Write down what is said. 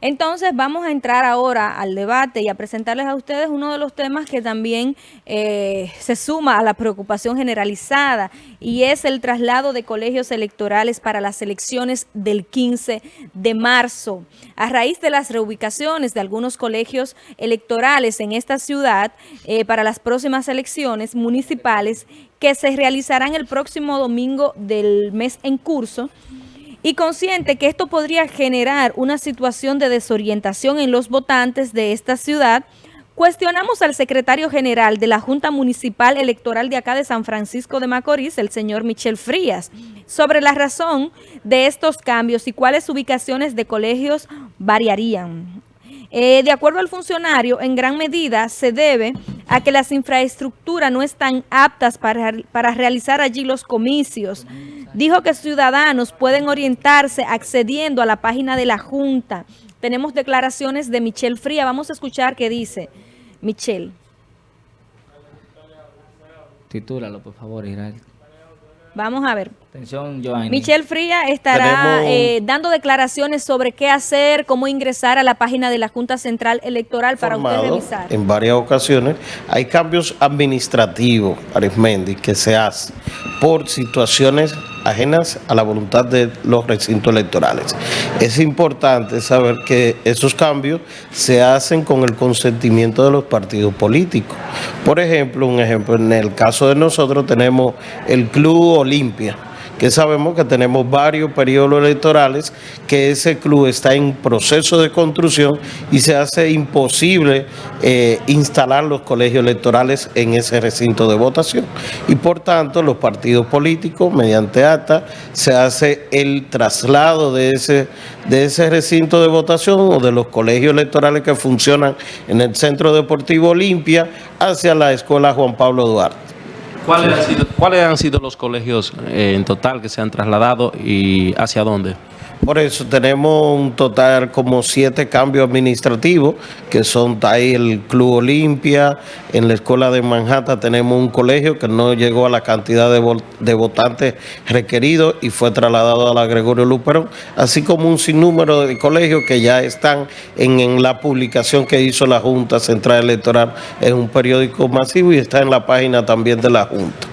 Entonces vamos a entrar ahora al debate y a presentarles a ustedes uno de los temas que también eh, se suma a la preocupación generalizada y es el traslado de colegios electorales para las elecciones del 15 de marzo. A raíz de las reubicaciones de algunos colegios electorales en esta ciudad eh, para las próximas elecciones municipales que se realizarán el próximo domingo del mes en curso, y consciente que esto podría generar una situación de desorientación en los votantes de esta ciudad, cuestionamos al secretario general de la Junta Municipal Electoral de acá de San Francisco de Macorís, el señor Michel Frías, sobre la razón de estos cambios y cuáles ubicaciones de colegios variarían. Eh, de acuerdo al funcionario, en gran medida se debe a que las infraestructuras no están aptas para, para realizar allí los comicios, dijo que ciudadanos pueden orientarse accediendo a la página de la Junta. Tenemos declaraciones de Michelle Fría. Vamos a escuchar qué dice Michelle. Titúlalo, por favor, Israel. Vamos a ver. Atención, Joanny. Michelle Fría estará eh, dando declaraciones sobre qué hacer, cómo ingresar a la página de la Junta Central Electoral para usted revisar. En varias ocasiones hay cambios administrativos, Arismendi, que se hacen por situaciones ajenas a la voluntad de los recintos electorales. Es importante saber que esos cambios se hacen con el consentimiento de los partidos políticos. Por ejemplo, un ejemplo, en el caso de nosotros tenemos el Club Olimpia, que sabemos que tenemos varios periodos electorales, que ese club está en proceso de construcción y se hace imposible eh, instalar los colegios electorales en ese recinto de votación. Y por tanto, los partidos políticos, mediante acta, se hace el traslado de ese, de ese recinto de votación o de los colegios electorales que funcionan en el Centro Deportivo Olimpia hacia la Escuela Juan Pablo Duarte. ¿Cuáles han sido, los colegios eh, en total que se han trasladado y hacia dónde? Por eso tenemos un total como siete cambios administrativos, que son ahí el Club Olimpia, en la Escuela de Manhattan tenemos un colegio que no llegó a la cantidad de, votantes requeridos y fue trasladado a la Gregorio Luperón, así como un sinnúmero de colegios que ya están en, en la publicación que hizo la Junta Central Electoral, es un periódico masivo y está en la página también de la Junta.